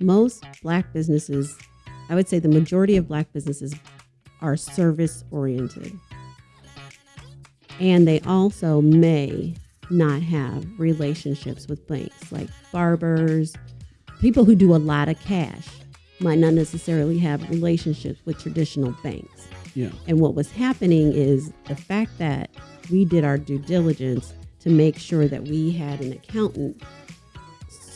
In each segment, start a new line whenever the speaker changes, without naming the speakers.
most black businesses, I would say the majority of black businesses are service oriented. And they also may not have relationships with banks, like barbers, people who do a lot of cash might not necessarily have relationships with traditional banks.
Yeah.
And what was happening is the fact that we did our due diligence to make sure that we had an accountant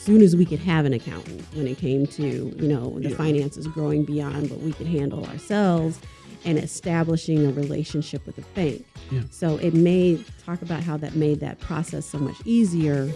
soon as we could have an accountant when it came to, you know, the
Yeah.
finances growing beyond what we could handle ourselves and establishing a relationship with the bank.
Yeah.
So it made talk about how that made that process so much easier.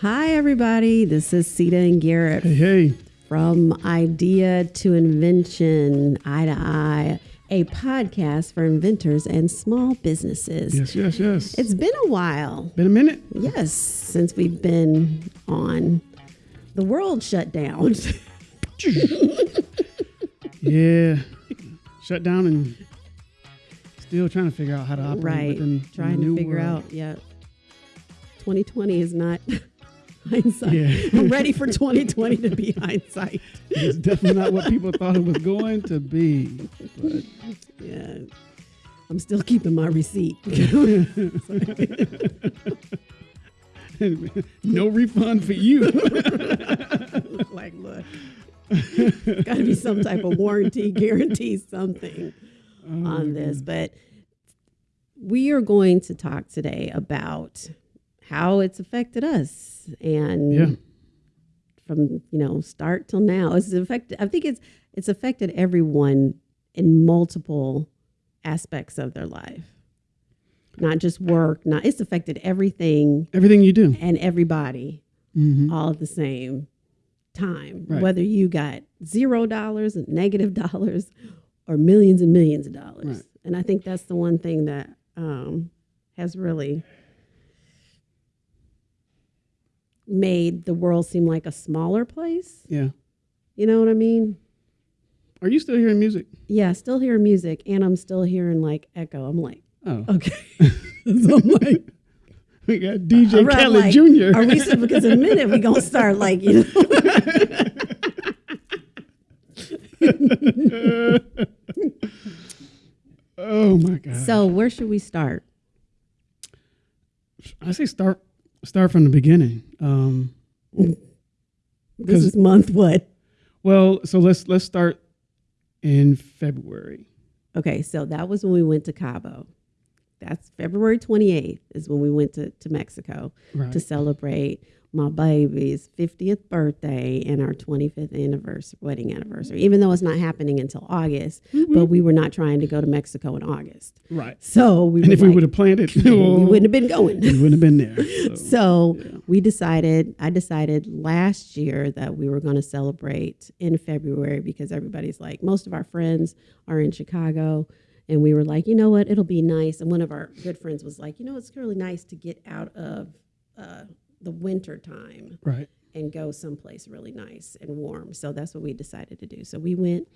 Hi, everybody. This is Sita and Garrett
Hey, hey.
From Idea to Invention, Eye to Eye, a podcast for inventors and small businesses.
Yes, yes, yes.
It's been a while,
been a minute.
yes, since we've been on. The world shut down.
yeah. Shut down and still trying to figure out how to operate
right.
within
Trying to figure
world.
out, yeah. 2020 is not hindsight.
Yeah.
I'm ready for 2020 to be hindsight.
It's definitely not what people thought it was going to be. But
Yeah. I'm still keeping my receipt.
no refund for you.
like, look, got to be some type of warranty, guarantee, something
Oh,
on this. But we are going to talk today about how it's affected us and
Yeah.
from you know start till now. It's affected. I think it's it's affected everyone in multiple aspects of their life, not just work. Not it's affected everything
Everything you do.
and everybody
hmm
all at the same time.
Right.
Whether you got zero dollars and negative dollars or millions and millions of dollars.
Right.
And I think that's the one thing that um, has really made the world seem like a smaller place.
Yeah.
You know what I mean?
Are you still hearing music?
Yeah, still hearing music and I'm still hearing like echo. I'm like,
Oh.
okay. so I'm like,
We got DJ
Right,
Khaled
like,
Jr.
Are we still because in a minute we gonna start like you know
oh my God.
So where should we start?
I say start start from the beginning. Um,
This is month what?
well, so let's let's start in February.
Okay, so that was when we went to Cabo. That's February 28th is when we went to, to Mexico
Right.
to celebrate my baby's 50th birthday and our 25th anniversary, wedding anniversary, even though it's not happening until August,
Mm-hmm.
but we were not trying to go to Mexico in August.
right.
So we
And if we would have planned it,
we wouldn't have been going.
we wouldn't have been there. So,
So
yeah.
we decided, I decided last year that we were going to celebrate in February because everybody's like, most of our friends are in Chicago. And we were like, you know what? It'll be nice. And one of our good friends was like, you know, it's really nice to get out of uh, the winter time
right.
and go someplace really nice and warm. So that's what we decided to do. So we went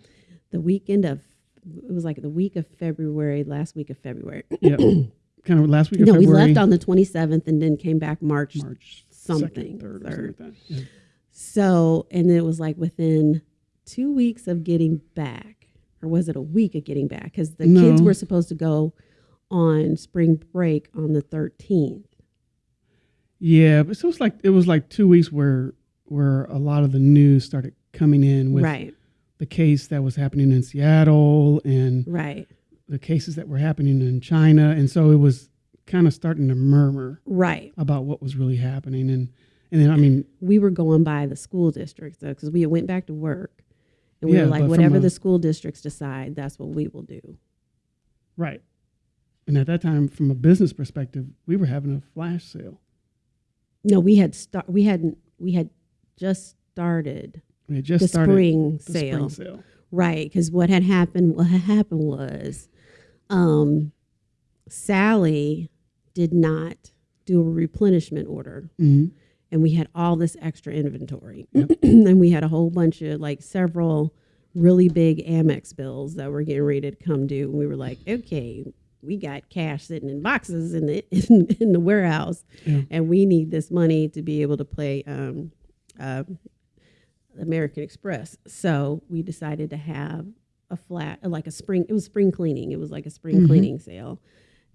the weekend of, it was like the week of February, last week of February.
Yeah. kind of last week of
no, we left on the 27th and then came back March
March
something,
second, third, or
third.
something like. Yeah.
So, and it was like within two weeks of getting back, or was it a week of getting back? Because the kids were supposed to go on spring break on the 13th.
Yeah, but so it was like it was like two weeks where where a lot of the news started coming in with
right,
the case that was happening in Seattle and
right,
the cases that were happening in China, and so it was kind of starting to murmur
right.
about what was really happening, and and then I mean,
We were going by the school districts though, because we went back to work. And we
Yeah,
were like, whatever
a-
the school districts decide, that's what we will do.
right, and at that time, from a business perspective, we were having a flash sale.
No, we had start. We hadn't. We had just started
We just
the
started
spring
the
sale.
spring sale.
Right, because what had happened, what had happened was, um, Sally did not do a replenishment order,
Mhm.
and we had all this extra inventory, and we had a whole bunch of like several really big Amex bills that were getting ready to come due. And we were like, okay, we got cash sitting in boxes in the in, in the warehouse,
Yeah.
and we need this money to be able to play um, uh, American Express. So we decided to have a flat, like a spring. It was spring cleaning. It was like a spring
Mhm.
cleaning sale,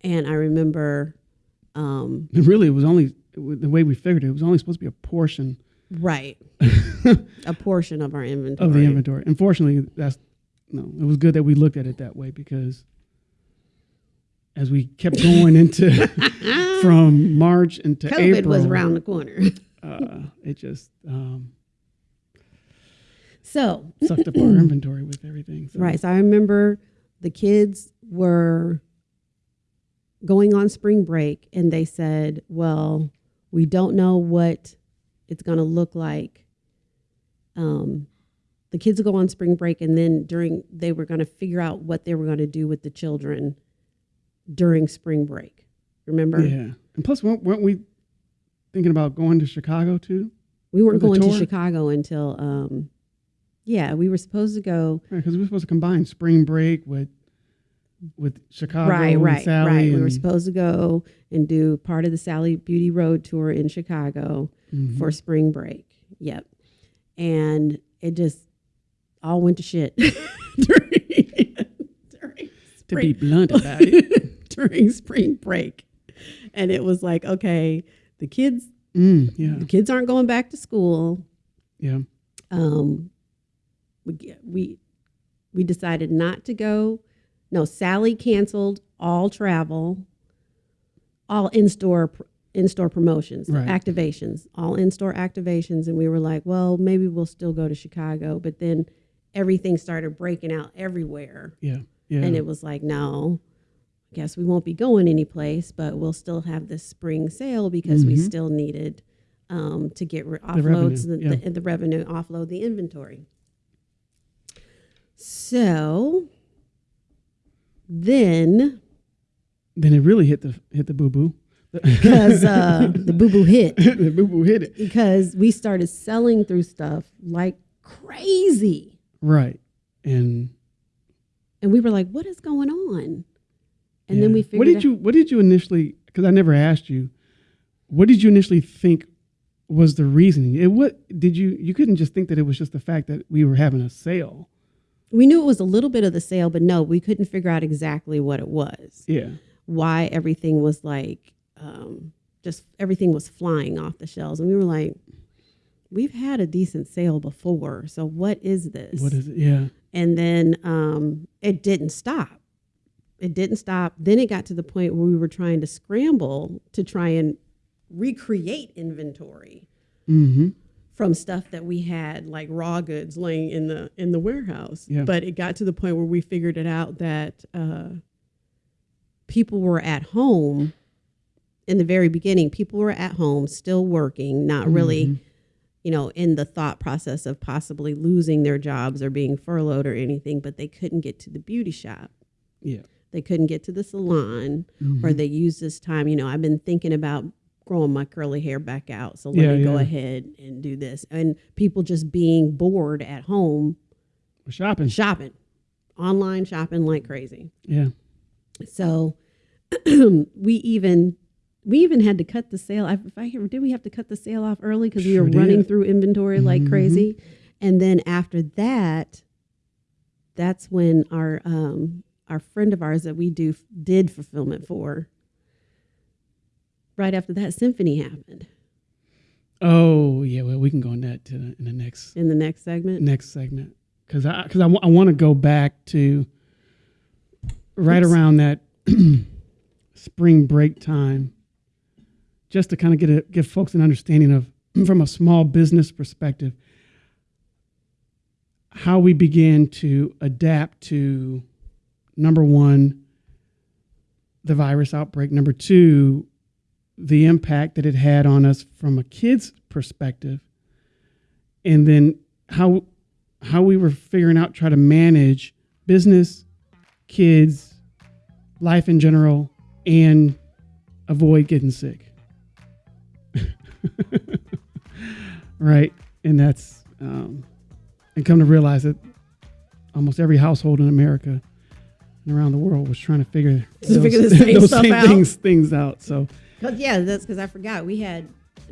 and I remember. Um,
And really, it was only the way we figured it, it was only supposed to be a portion
right, a portion of our inventory.
of the inventory. Unfortunately, that's no. It was good that we looked at it that way because as we kept going into from March into
COVID
April,
was around the corner.
uh, it just um,
So
sucked up our inventory with everything. So.
Right. So I remember the kids were going on spring break and they said, well, we don't know what it's going to look like. Um, the kids would go on spring break and then during, they were going to figure out what they were going to do with the children during spring break. Remember?
Yeah, and plus, weren't, weren't we thinking about going to Chicago too?
We weren't going to? Chicago until, um, yeah, we were supposed to go
Because we were supposed to combine spring break with with Chicago
right,
and
right,
Sally.
right. We were supposed to go and do part of the Sally Beauty Road tour in Chicago
Mhm.
for spring break. Yep, and it just all went to shit during, during
to be blunt about it.
during spring break, and it was like, okay, the kids,
Mm, yeah,
the kids aren't going back to school.
yeah.
um, we we we decided not to go. No, Sally canceled all travel, all in store in store promotions,
Right.
activations, all in store activations, and we were like, well, maybe we'll still go to Chicago, but then everything started breaking out everywhere,
Yeah, yeah.
and it was like, no. Guess we won't be going anyplace, but we'll still have this spring sale because we
Mhm.
still needed um, to get re-
revenue,
offloads the,
yeah.
the, the revenue, offload the inventory. So then,
then it really hit the hit the boo boo.
because uh, the boo boo hit,
the boo boo hit it
because we started selling through stuff like crazy,
right, and
and we were like, "What is going on?" And then we figured,
What did
out-
you What did you initially? Because I never asked you. What did you initially think was the reasoning? It what did you you couldn't just think that it was just the fact that we were having a sale.
we knew it was a little bit of the sale, but no, we couldn't figure out exactly what it was.
Yeah,
Why everything was like, um, just everything was flying off the shelves, and we were like, "We've had a decent sale before, so what is this?"
what is it? Yeah,
and then um, it didn't stop. It didn't stop. Then it got to the point where we were trying to scramble to try and recreate inventory
mm-hmm.
from stuff that we had like raw goods laying in the in the warehouse.
Yeah.
But it got to the point where we figured it out that uh, people were at home in the very beginning. People were at home, still working, not really
Mhm.
you know, in the thought process of possibly losing their jobs or being furloughed or anything, but they couldn't get to the beauty shop.
yeah,
They couldn't get to the salon or
Mhm.
they used this time, you know, I've been thinking about growing my curly hair back out. So let
Yeah,
me go ahead and do this. And people just being bored at home
shopping.
shopping, online shopping like crazy.
Yeah,
So we even we even had to cut the sale. I- If I hear, did we have to cut the sale off early because we
Sure
were running through inventory like
Mhm.
crazy? And then after that, that's when our um, our friend of ours that we do did fulfillment for. Right after that, symphony happened
Oh yeah, well we can go on that to the, in the next
in the next segment.
next segment because I because I, wa- I want to go back to right
Oops.
around that spring break time, just to kind of get a give folks an understanding of from a small business perspective how we began to adapt to number one the virus outbreak. Number two the impact that it had on us from a kid's perspective. And then how how we were figuring out try to manage business kids life in general and avoid getting sick. Right? And that's um, and come to realize that almost every household in America around the world was trying to figure
To
those,
figure same
those same
out.
things things out. So
But yeah, that's because I forgot we had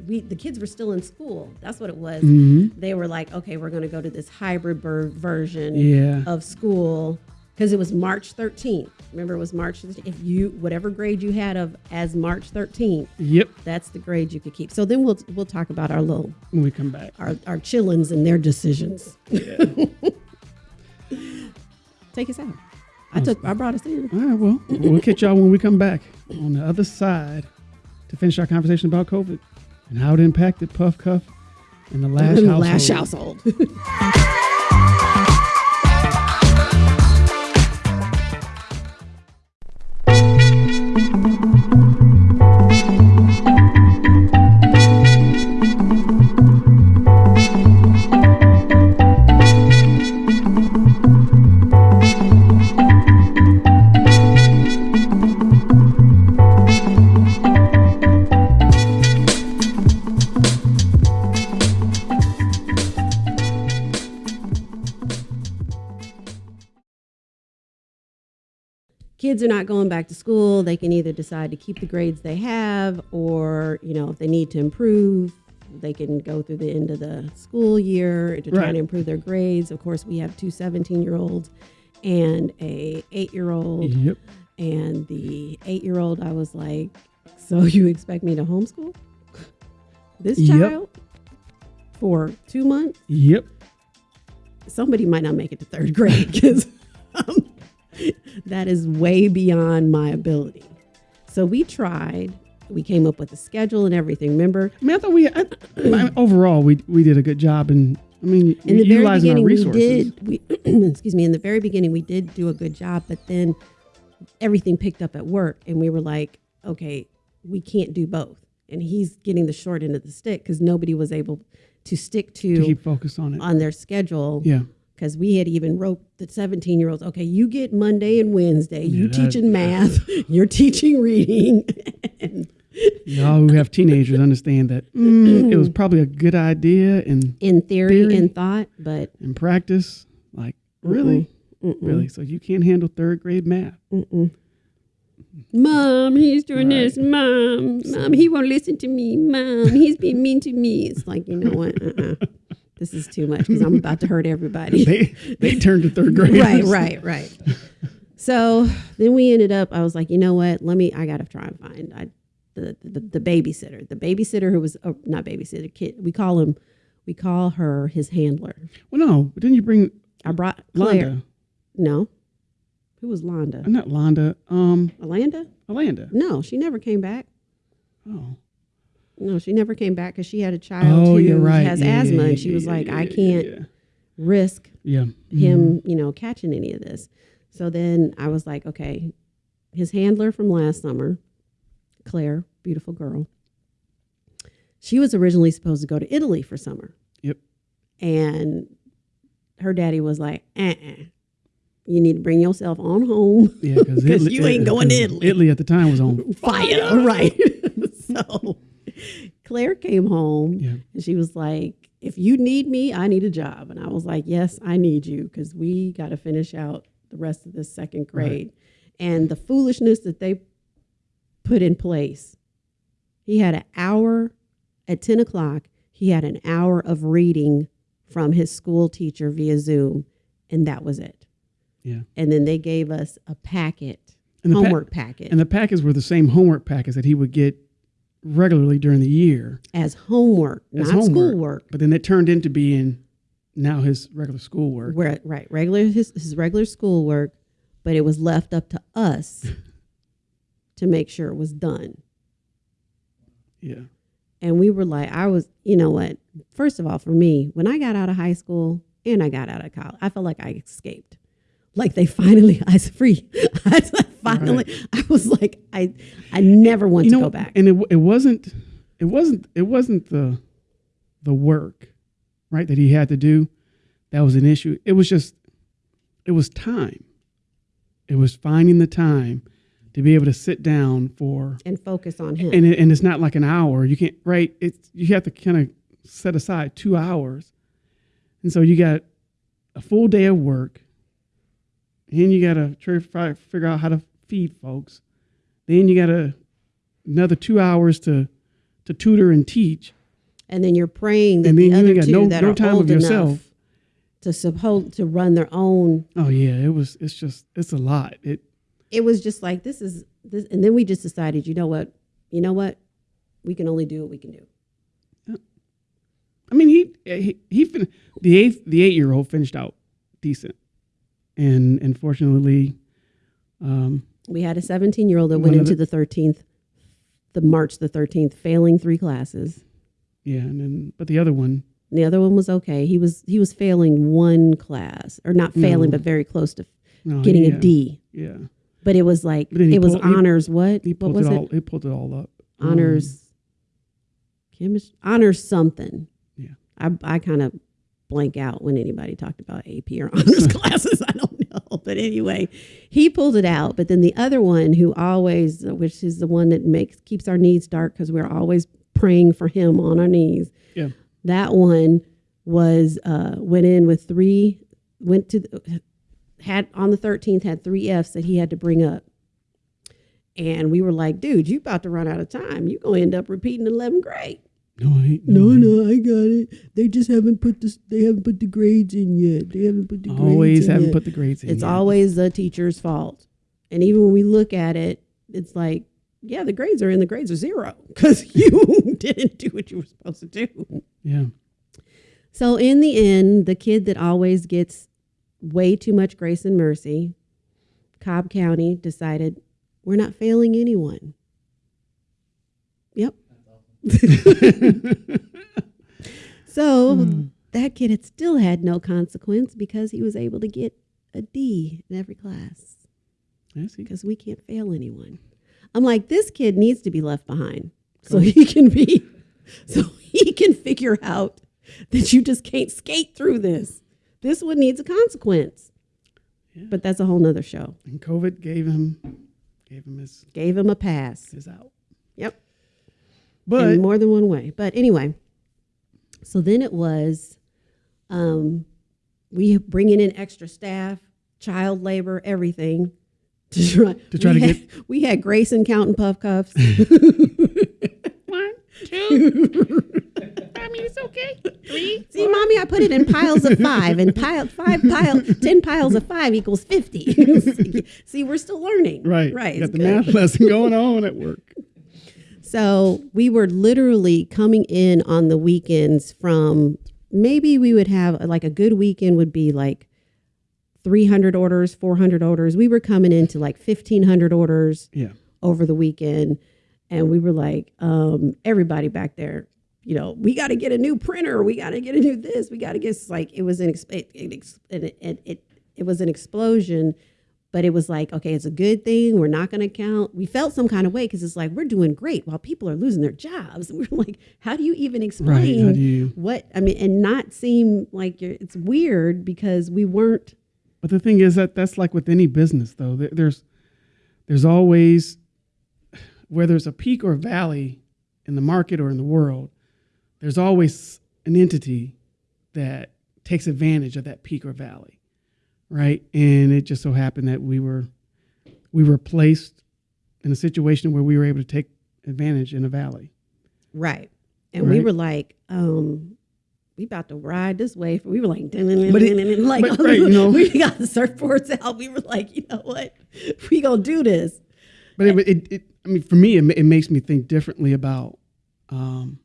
we the kids were still in school. That's what it was.
mhm.
They were like, okay, we're going to go to this hybrid ver- version
yeah,
of school because it was March 13th. Remember, it was March. If you whatever grade you had of as March 13th,
yep.
that's the grade you could keep. So then we'll we'll talk about our little
When we come back,
our our chillins and their decisions. Take us out. I took I brought us in.
all right. Well, we'll catch y'all when we come back on the other side to finish our conversation about COVID and how it impacted Puff Cuff and the Lash
the
household.
Lash household. kids are not going back to school, they can either decide to keep the grades they have, or you know, if they need to improve, they can go through the end of the school year to try
Right.
to improve their grades. Of course, we have two 17 year olds and a eight year old,
Yep.
and the eight year old, I was like, so you expect me to homeschool this
Yep.
child for two months?
Yep.
somebody might not make it to third grade because um, that is way beyond my ability. So we tried. We came up with a schedule and everything. Remember,
I mean, I thought we I, I- overall we we did a good job in. I mean,
in the very
utilizing our
beginning, we did. We excuse me. In the very beginning, we did do a good job, but then everything picked up at work, and we were like, okay, we can't do both. And he's getting the short end of the stick because nobody was able to stick
to
to
keep focused on it.
on their schedule
yeah.
Because we had even wrote the 17 year olds okay you get monday and wednesday you
Yeah, that-
teaching math you're teaching reading and
Y'all who have teenagers understand that mm, it was probably a good idea in
in theory,
Theory.
and thought but
in practice. Like really,
mm-mm,
really. So you can't handle third grade math.
mm-mm. mom he's doing
Right.
this mom mom he won't listen to me mom he's being mean to me it's like you know what uh-uh. This is too much because i'm about to hurt everybody
They they turned to third grade.
right, right, right. So then we ended up. I was like, you know what? Let me. I gotta try and find I, the, the the babysitter. The babysitter who was oh, not babysitter kid. We call him. We call her his handler.
Well, no, but didn't you bring
I brought Claire.
Londa?
No, who was Londa?
Not Londa. Um,
Alanda?
Alanda.
No, she never came back.
Oh,
No, she never came back because she had a child
oh,
who
you're right.
has
Yeah,
asthma,
yeah,
and she was
yeah,
like, I can't risk him, mm-hmm. you know, catching any of this. So then I was like, okay, his handler from last summer, Claire, beautiful girl. She was originally supposed to go to Italy for summer.
Yep.
And her daddy was like, uh-uh. You need to bring yourself on home.
Yeah, because
you ain't going to Italy.
Italy at the time was on.
Fire, right? so Claire came home
Yeah.
and she was like, if you need me, I need a job. And I was like, yes, I need you because we got to finish out the rest of this second grade. And the foolishness that they put in place, he had an hour at 10 o'clock, he had an hour of reading from his school teacher via Zoom, and that was it.
Yeah.
And then they gave us a packet,
And the pa-
homework packet,
And the packets were the same homework packets that he would get regularly during the year.
as homework,
As
not
homework.
schoolwork.
But then it turned into being now his regular schoolwork.
Where, right, regular his, his regular schoolwork, but it was left up to us to make sure it was done.
Yeah.
And we were like, I was, you know what? First of all, for me, when I got out of high school and I got out of college, I felt like I escaped. Like they finally, I was free. I finally, I was like, I, I never want
you
to
know,
go back.
and it it wasn't it wasn't it wasn't the the work, right, that he had to do that was an issue. It was just it was time. It was finding the time to be able to sit down for
And focus on him.
and it, and it's not like an hour. You can't right. It's you have to kind of set aside two hours, and so you got a full day of work, Then you got to try to figure out how to feed folks. Then you got to another two hours to to tutor and teach.
And then you're praying that
And
the
then you
other
got
two
no-
that
no
are
time of
old
yourself.
enough to suppose to run their own.
Oh yeah, it was. It's just. It's a lot. It.
It was just like this is this, and then we just decided, you know what, you know what, we can only do what we can do.
I mean, he he, he fin- the eighth the eight year old finished out decent, and unfortunately, um,
We had a 17 year old that
One
went
of
into the 13th, the March the 13th, failing three classes.
yeah, and then but the other one,
The other one was okay. He was he was failing one class, or not failing,
No.
but very close to
no,
getting
yeah,
a D.
Yeah,
But it was like
But then he
it was
pulled- he-
honors. what?
he
What
pulled
was
it
it?
all. He pulled it all up. Um,
honors chemistry honors something
Yeah.
i, I kind of blank out when anybody talked about ap or honors classes i don't know but anyway he pulled it out but then the other one who always which is the one that makes keeps our knees dark because we're always praying for him on our knees
Yeah.
that one was uh went in with three went to the, had on the 13th had three f's that he had to bring up and we were like, dude, you about to run out of time. You're going to end up repeating 11th grade.
No, I ain't.
No,
I
no, I got it. They just haven't put this. They haven't put the grades in yet. They haven't put the grades
Always
in
haven't
yet.
put the grades in.
It's
yet.
always the teacher's fault. And even when we look at it, it's like, yeah, the grades are in. The grades are zero because you didn't do what you were supposed to do.
yeah.
So in the end, the kid that always gets way too much grace and mercy, Cobb County decided we're not failing anyone. So
Hmm.
that kid had still had no consequence because he was able to get a D in every class because we can't fail anyone. I'm like, this kid needs to be left behind so he can be, so he can figure out that you just can't skate through this. This one needs a consequence.
Yeah.
But that's a whole nother show.
and COVID gave him gave him his
Gave him a pass.
his out.
Yep.
But
in more than one way. But anyway, so then it was um, we bringing in extra staff, child labor, everything to try
To try
we
to
had, We had Grayson counting puff cuffs.
one, two. I mean, it's okay. Three.
See, mommy, I put it in piles of five, and pile five pile ten piles of five equals fifty. See, See, we're still learning.
Right.
right.
Got
it's
the
good.
math lesson going on at work.
So we were literally coming in on the weekends from maybe we would have like a good weekend would be like 300 orders, 400 orders. We were coming into like 1500 orders
Yeah.
over the weekend. And we were like, um, everybody back there, you know, we got to get a new printer. We got to get a new this. We got to get like it was an ex- it, it, ex- it, it, it, it was an explosion but it was like okay it's a good thing we're not going to count we felt some kind of way because it's like we're doing great while people are losing their jobs And we're like how do you even explain
Right. You?
what i mean and not seem like you're it's weird because we weren't
But the thing is that that's like with any business, though. There- There's there's always whether it's a peak or a valley in the market or in the world. There's always an entity that takes advantage of that peak or valley, right? And it just so happened that we were we were placed in a situation where we were able to take advantage in a valley.
right and we were like um we about to ride this wave. We were like,
But it-
like,
but, right, you know-
we got the surfboards out. We were like, you know what, we gonna do this.
But it, it, it I mean, for me, it, it makes me think differently about um,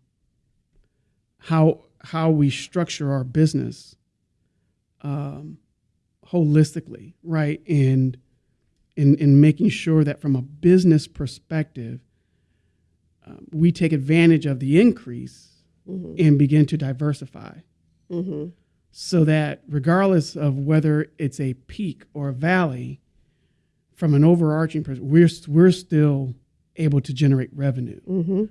how how we structure our business um, holistically, right? And in in making sure that from a business perspective, um, we take advantage of the increase and begin to diversify,
Mm-hmm.
so that regardless of whether it's a peak or a valley, from an overarching perspective, we're we're still able to generate revenue,
Mm-hmm.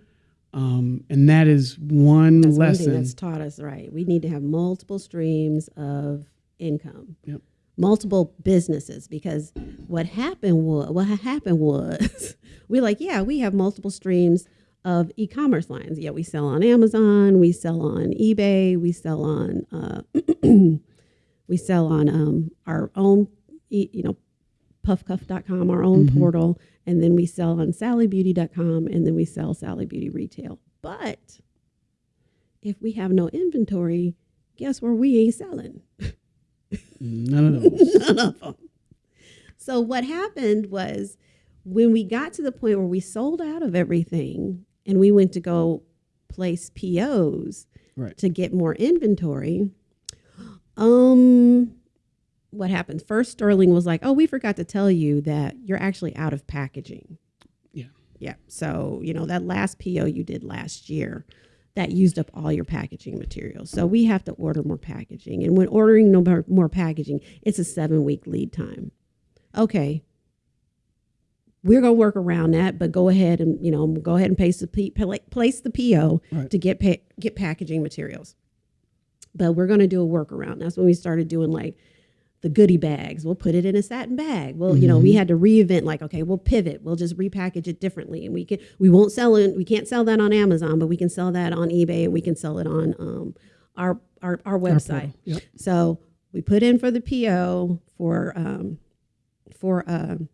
um, and that is one
That's one
lesson.
thing that's taught us right. We need to have multiple streams of income,
Yep.
Multiple businesses. Because what happened was, what happened was, we're like, yeah, we have multiple streams of e-commerce lines. Yeah, we sell on Amazon, we sell on eBay, we sell on, uh, we sell on um, our own, you know, puffcuff.com, our own
Mhm.
portal, and then we sell on sallybeauty.com, and then we sell Sally Beauty retail. But if we have no inventory, guess where we ain't selling?
None of those.
None of them. So what happened was when we got to the point where we sold out of everything and we went to go place POs
Right.
to get more inventory, um what happened? First Sterling was like, "Oh, we forgot to tell you that you're actually out of packaging."
Yeah.
Yeah. So, you know, that last PO you did last year, that used up all your packaging materials. So we have to order more packaging. And when ordering no more, more packaging, it's a seven week lead time. Okay. We're going to work around that, but go ahead and, you know, go ahead and place the, P, place the PO
Right.
to get, pa- get packaging materials. But we're going to do a workaround. That's when we started doing like the goodie bags. We'll put it in a satin bag. Well, you know, we had to reinvent like, okay, we'll pivot. We'll just repackage it differently. And we can we won't sell it, we can't sell that on Amazon, but we can sell that on eBay and we can sell it on um our our, our
Our
website.
portal. Yep.
So we put in for the PO for um, for um,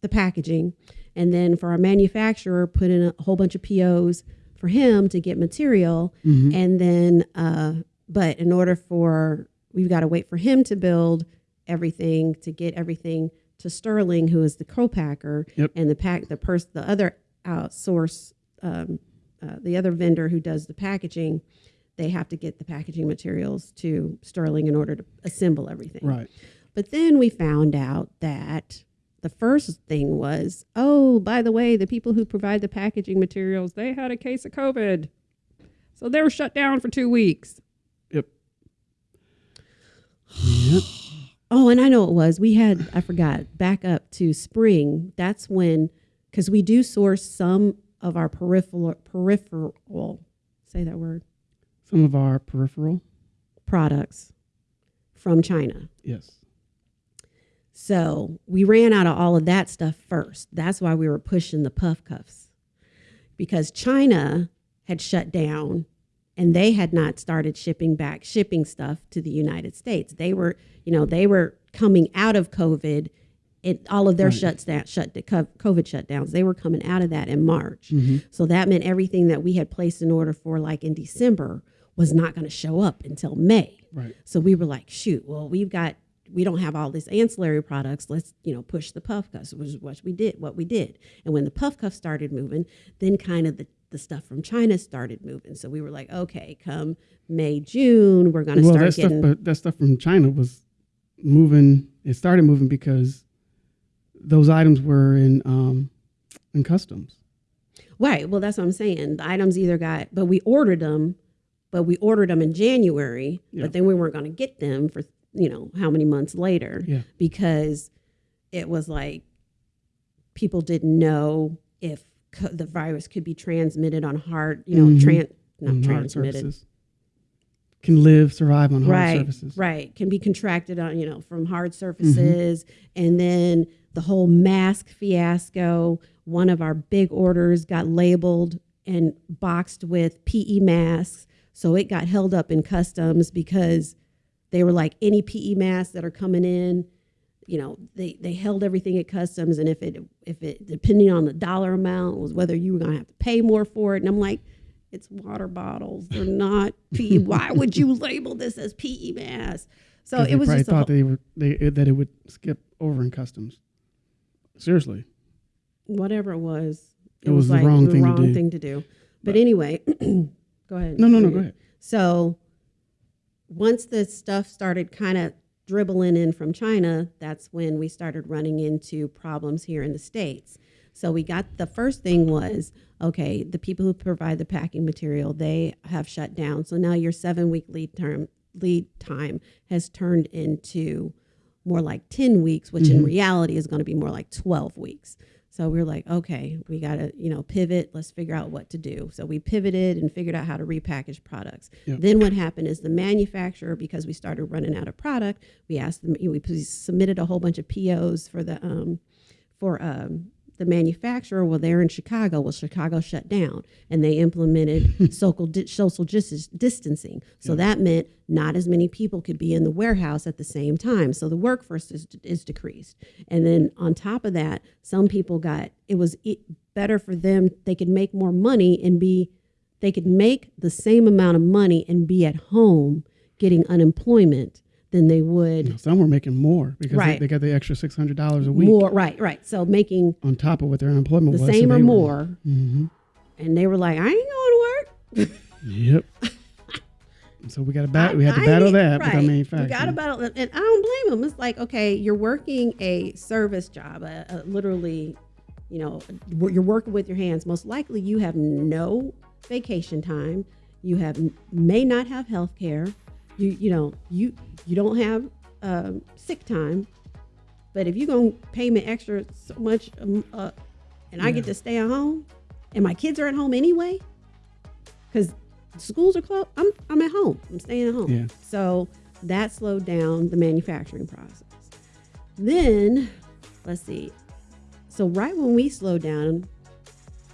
the packaging, and then for our manufacturer, put in a whole bunch of POs for him to get material,
Mhm.
and then uh, but in order for we've got to wait for him to build everything to get everything to Sterling, who is the co-packer,
Yep.
and the pack the person the other outsource um, uh, the other vendor who does the packaging. They have to get the packaging materials to Sterling in order to assemble everything.
Right.
But then we found out that the first thing was, oh, by the way, the people who provide the packaging materials, they had a case of COVID. So they were shut down for two weeks.
Yep. Yep.
Oh, and I know it was. We had, I forgot, back up to spring. That's when, because we do source some of our peripheral, peripheral, say that word,
Some of our peripheral.
products from China.
Yes.
So we ran out of all of that stuff first. That's why we were pushing the puff cuffs because China had shut down and they had not started shipping back shipping stuff to the United States. They were, you know, they were coming out of COVID. It, all of their
Right.
shuts down, shut the COVID shutdowns. They were coming out of that in March.
hmm
So that meant everything that we had placed in order for like in December was not going to show up until May.
Right.
So we were like, shoot, well, we've got we don't have all this ancillary products. Let's, you know, push the puff cuffs, which is what we did, what we did. And when the puff cuffs started moving, then kind of the, the stuff from China started moving. So we were like, okay, come May, June, we're gonna
Well,
start
that stuff,
getting
but that stuff from China was moving. It started moving because those items were in um, in customs.
right. Well, that's what I'm saying. The items either got but we ordered them, but we ordered them in January,
Yeah.
but then we weren't gonna get them for you know how many months later.
Yeah.
because it was like people didn't know if the virus could be transmitted on hard, you know,
Mhm.
tran- not
on hard
transmitted.
Can live, survive on hard
right,
surfaces.
right, can be contracted on, you know, from hard surfaces, and then the whole mask fiasco. One of our big orders got labeled and boxed with PE masks, so it got held up in customs because they were like any PE masks that are coming in you know they they held everything at customs and if it if it depending on the dollar amount was whether you were going to have to pay more for it and i'm like it's water bottles they're not pe why would you label this as pe mass? So it was just
thought
whole,
they were they that it would skip over in customs. Seriously.
whatever it was
It was the wrong thing to
wrong
do.
thing to do but,
But-
anyway go ahead
No, no, no. Go ahead.
So once the stuff started kind of dribbling in from China, that's when we started running into problems here in the States. So we got the first thing was okay, the people who provide the packing material, they have shut down. So now your seven week lead term lead time has turned into more like 10 weeks, which in
Mhm.
reality is going to be more like 12 weeks. So we are like, okay, we got to, you know, pivot. Let's figure out what to do. So we pivoted and figured out how to repackage products.
Yep.
Then what happened is the manufacturer, because we started running out of product, we asked them, we submitted a whole bunch of POs for the, um, for um, the manufacturer, well, they're in Chicago. Well, Chicago shut down and they implemented social, di- social dis- distancing. So that meant not as many people could be in the warehouse at the same time. So the workforce is, is decreased. And then on top of that, some people got, it was e- better for them. They could make more money and be, they could make the same amount of money and be at home getting unemployment than they would
Some were making more because
Right.
they, they got the extra six hundred dollars a week
more. Right, right. So making
on top of what their unemployment
the
was. so
same
they
or
were-
more.
Mhm.
And they were like, I ain't going to work.
Yep. so we got to battle. We had to
I-
battle that with our
right.
manufacturing.
You got to battle, and I don't blame them. It's like, okay, you're working a service job, a, a literally, you know, you're working with your hands. Most likely, you have no vacation time. You have may not have health care. You you know you you don't have um, sick time. But if you're gonna pay me extra so much, um, uh, and I get to stay at home, and my kids are at home anyway, because schools are closed. I'm I'm at home. I'm staying at home.
Yeah.
So that slowed down the manufacturing process. Then, let's see. So right when we slowed down,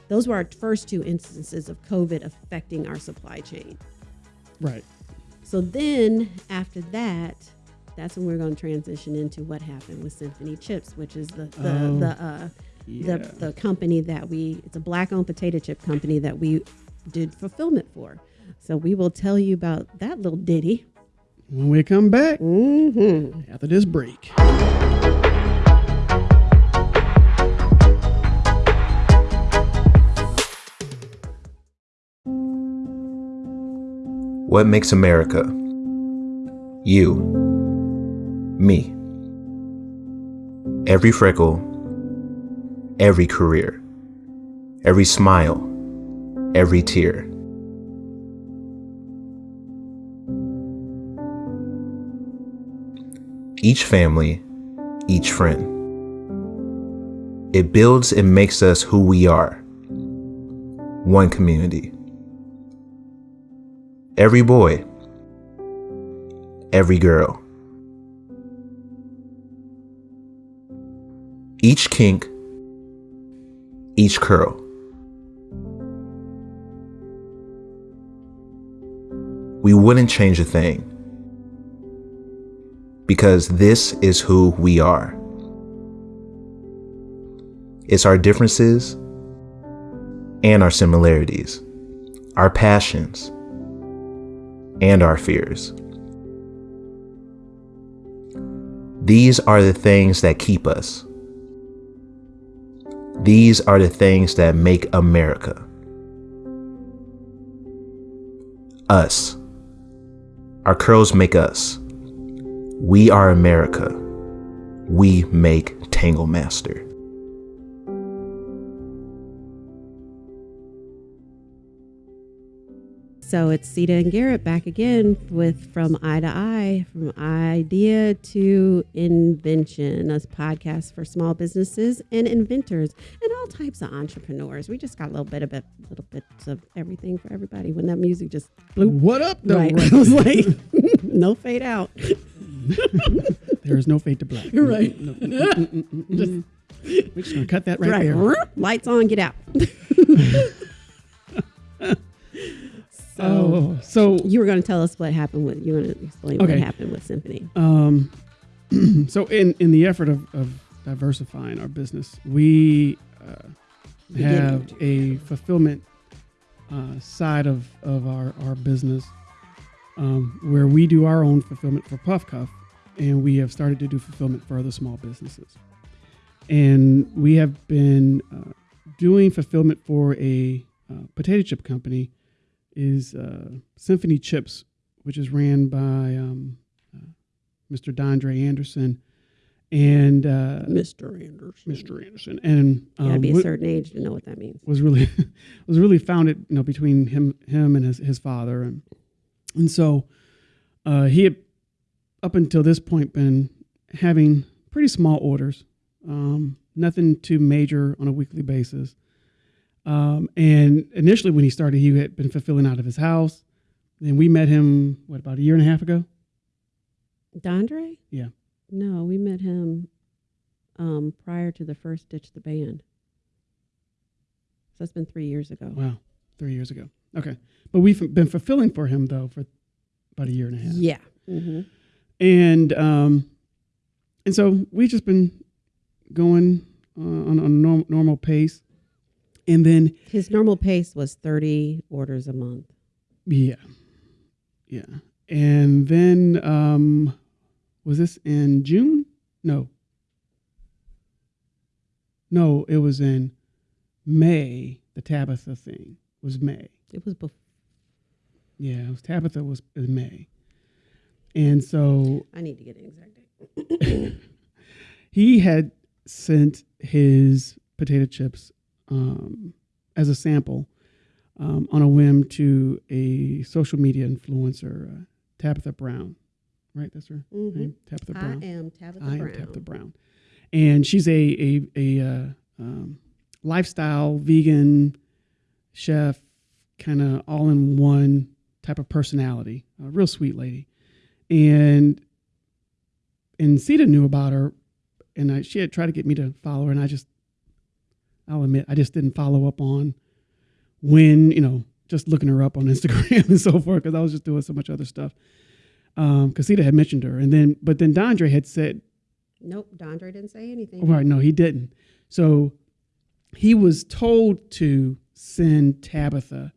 those were our first two instances of COVID affecting our supply chain.
right.
So then after that, that's when we're going to transition into what happened with Symphony Chips, which is the the
Oh,
the uh,
Yeah.
the the company that we it's a black owned potato chip company that we did fulfillment for. So we will tell you about that little ditty.
when we come back
Mm-hmm.
after this break.
What makes America? You. Me. Every freckle, every career, every smile, every tear. Each family, each friend. It builds and makes us who we are. One community. Every boy, every girl. Each kink, each curl. We wouldn't change a thing because this is who we are. It's our differences and our similarities, our passions and our fears. These are the things that keep us. These are the things that make America. Us. Our curls make us. We are America. We make Tangle Master.
So it's Sita and Garrett back again with From Eye to Eye, from idea to invention, a podcast for small businesses and inventors and all types of entrepreneurs. We just got a little bit of it, little bits of everything for everybody. When that music just blew
What up, though?
right, I was like, no fade out.
there is no fade to black.
Right.
No, no, mm, mm, mm, mm, mm. We're just gonna cut that right, there.
Lights on, get out. So
Oh, so
you were going to tell us what happened with you. going to explain what happened with Symphony.
Um, so in in the effort of, of diversifying our business, we uh, have a fulfillment uh, side of of our our business um, where we do our own fulfillment for Puff Cuff, and we have started to do fulfillment for other small businesses, and we have been uh, doing fulfillment for a uh, potato chip company is uh, Symphony Chips, which is ran by um, Mr. Dondre Anderson and uh,
Mr. Anderson.
Mr. Anderson, and
You gotta
um,
be a certain age to know what that means.
was really was really founded, you know, between him him and his, his father, and and so uh, he had up until this point been having pretty small orders, um, nothing too major on a weekly basis. Um, and initially, when he started, he had been fulfilling out of his house. Then we met him what about a year and a half ago?
Dondre?
Yeah.
No, we met him um, prior to the first Ditch the Band. So that's been three years ago.
Wow, three years ago. Okay, but we've been fulfilling for him though for about a year and a half.
Yeah. hmm
and um, and so we've just been going uh, on, on a norm, normal pace, and then
His normal pace was 30 orders a month.
yeah, yeah, and then um, was this in June? No, no, it was in May. The Tabitha thing was May.
It was before.
Yeah, it was Tabitha was in May, and so
I need to get an exact date.
he had sent his potato chips um, as a sample um, on a whim to a social media influencer, uh, Tabitha Brown. Right, that's her
Mhm.
name, Tabitha
I
Brown.
am Tabitha
I am Tabitha Brown, and she's a a a uh, um, lifestyle vegan chef, kind of all in one type of personality. A real sweet lady, and and Sita knew about her, and I, she had tried to get me to follow her, and I just, I'll admit, I just didn't follow up on when you know just looking her up on Instagram and so forth because I was just doing so much other stuff. Um, because Sita had mentioned her, and then but then Dondre had said,
Nope, Dondre didn't say anything.
right, no, he didn't. So he was told to send Tabitha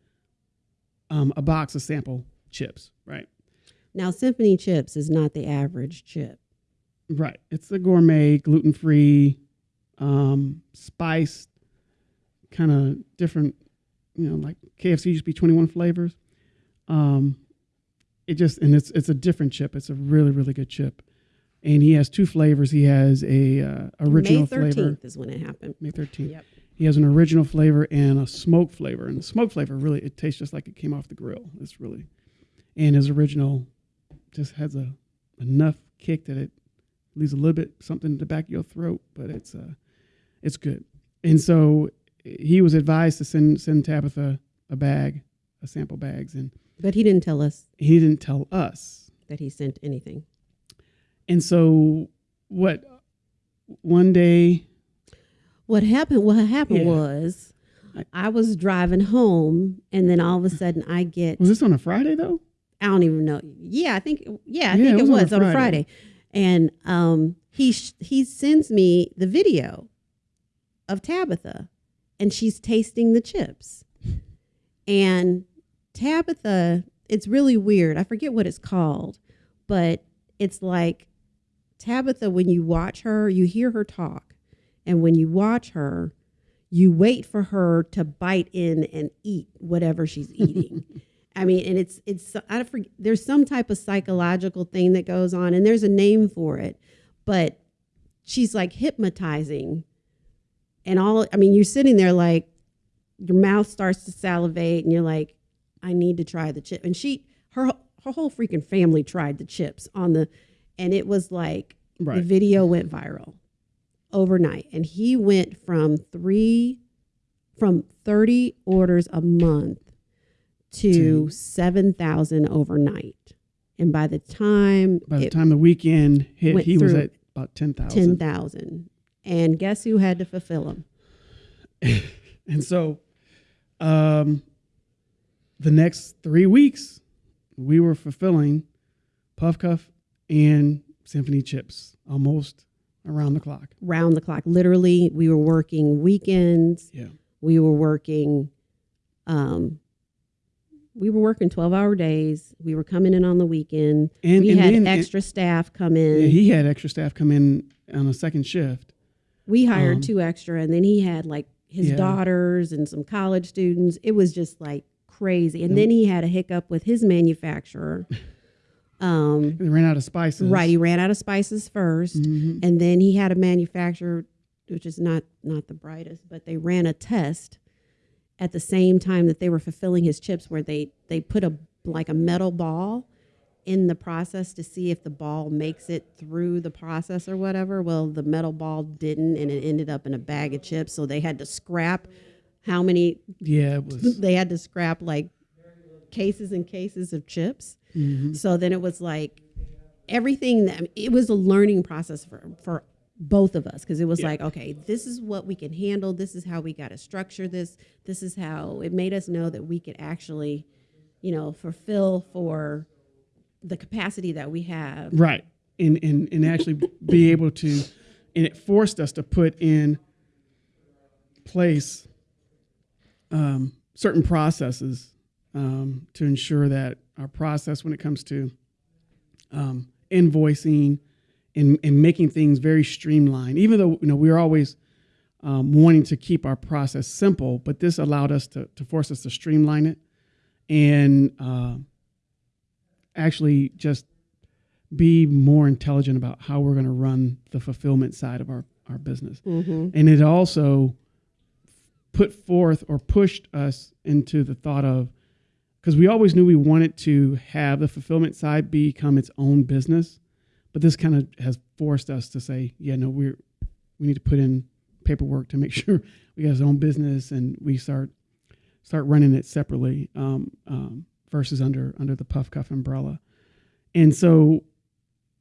um, a box of sample chips, right?
Now, Symphony Chips is not the average chip.
Right. It's a gourmet, gluten free, um, spiced, kind of different, you know, like KFC used to be 21 flavors. Um, it just, and it's, it's a different chip. It's a really, really good chip. And he has two flavors. He has a uh, original flavor.
May 13th
flavor,
is when it happened.
May 13th.
Yep.
He has an original flavor and a smoke flavor. And the smoke flavor really, it tastes just like it came off the grill. It's really, and his original just has a enough kick that it leaves a little bit something in the back of your throat, but it's uh, it's good. And so he was advised to send send Tabitha a bag, a sample bags, and
But he didn't tell us
he didn't tell us.
that he sent anything.
And so what? One day,
What happened? What happened
Yeah.
was,
I-
I was driving home, and then all of a sudden, I get
was this on a Friday though?
I don't even know. Yeah, I think yeah, I
Yeah,
think
it
it
was on a
on a
Friday.
Friday, and um, he sh- he sends me the video of Tabitha, and she's tasting the chips, and Tabitha, it's really weird. I forget what it's called, but it's like Tabitha. When you watch her, you hear her talk, and when you watch her, you wait for her to bite in and eat whatever she's eating. I mean, and it's it's I forget, there's some type of psychological thing that goes on, and there's a name for it, but she's like hypnotizing, and all. I mean, you're sitting there like your mouth starts to salivate, and you're like, I need to try the chip, and she her her whole freaking family tried the chips on the, and it was like the video went viral overnight, and he went from three from 30 orders a month to
To-
7,000 overnight. And by the time
By the
it
time the weekend hit, he was at about ten thousand.
10,000. And guess who had to fulfill them?
And so, um, the next three weeks, we were fulfilling Puff Cuff and Symphony Chips almost around the clock.
Round the clock. Literally, we were working weekends.
Yeah.
We were working, um, we were working 12 hour days. We were coming in on the weekend.
And,
we
and
had
then
extra staff come in.
yeah, he had extra staff come in on a second shift.
We hired
um,
two extra, and then he had like his
Yeah.
daughters and some college students. It was just like crazy. And then he had a hiccup with his manufacturer. Um,
They ran out of spices.
right, he ran out of spices 1st
Mhm.
and then he had a manufacturer, which is not not the brightest, but they ran a test at the same time that they were fulfilling his chips, where they they put a like a metal ball in the process to see if the ball makes it through the process or whatever. Well, the metal ball didn't, and it ended up in a bag of chips. So they had to scrap how many?
Yeah, it was.
They had to scrap like cases and cases of chips.
mhm.
So then it was like everything that it was a learning process for for both of us because it was
Yeah.
like okay this is what we can handle this is how we got to structure this this is how it made us know that we could actually you know fulfill for the capacity that we have
Right. And, and, and actually be able to, and it forced us to put in place um, certain processes um, to ensure that our process when it comes to um, invoicing and, and making things very streamlined, even though, you know, we were always um, wanting to keep our process simple, but this allowed us to, to force us to streamline it and uh, actually just be more intelligent about how we're going to run the fulfillment side of our, our business.
mm-hmm.
And it also put forth or pushed us into the thought of, because we always knew we wanted to have the fulfillment side become its own business, but this kind of has forced us to say, yeah, no, we're we need to put in paperwork to make sure we got his own business and we start start running it separately um, um, versus under under the Puff Cuff umbrella. And so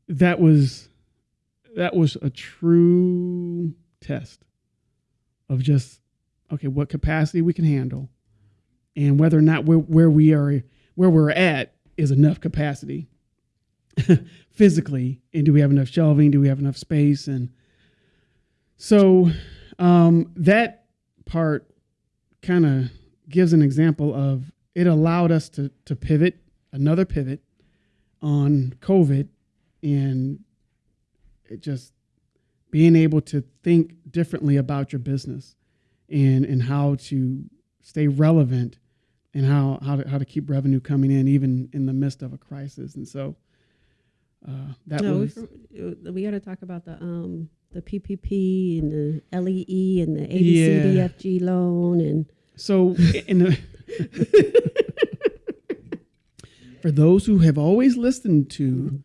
that was that was a true test of just okay, what capacity we can handle, and whether or not where we are where we're at is enough capacity physically, and do we have enough shelving? Do we have enough space? And so um, that part kind of gives an example of it allowed us to to pivot another pivot on COVID and it just being able to think differently about your business and and how to stay relevant and how how to, how to keep revenue coming in even in the midst of a crisis. And so uh, that
no,
was
we, we got to talk about the um the PPP and the LEE and the ABCDFG loan and
So, in the, for those who have always listened to